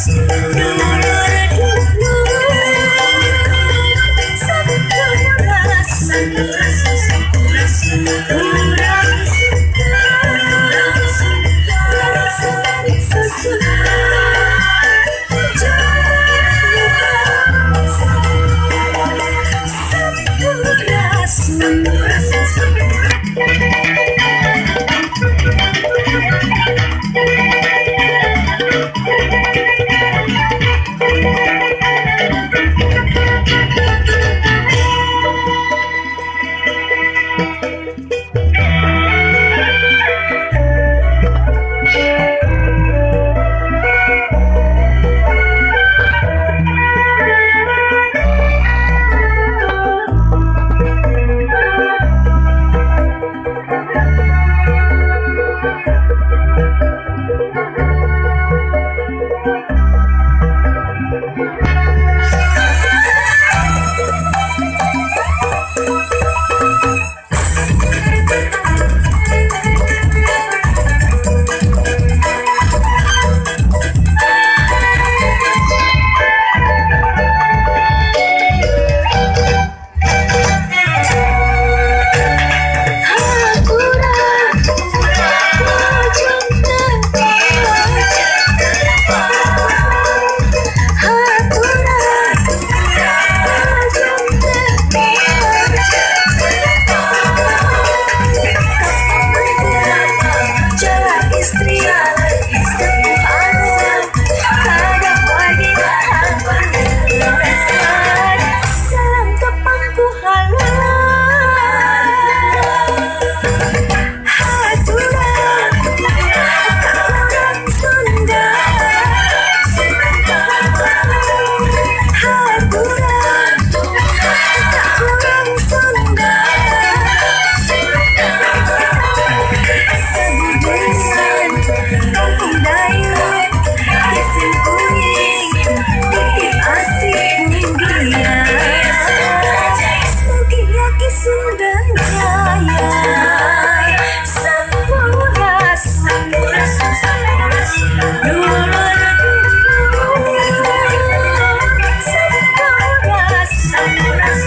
Christ.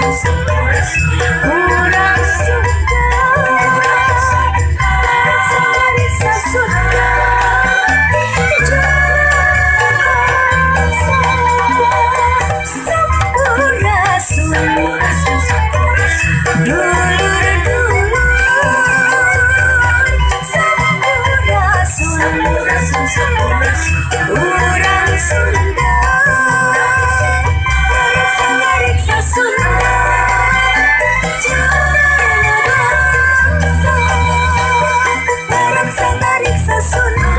Orang Sunda 子孙。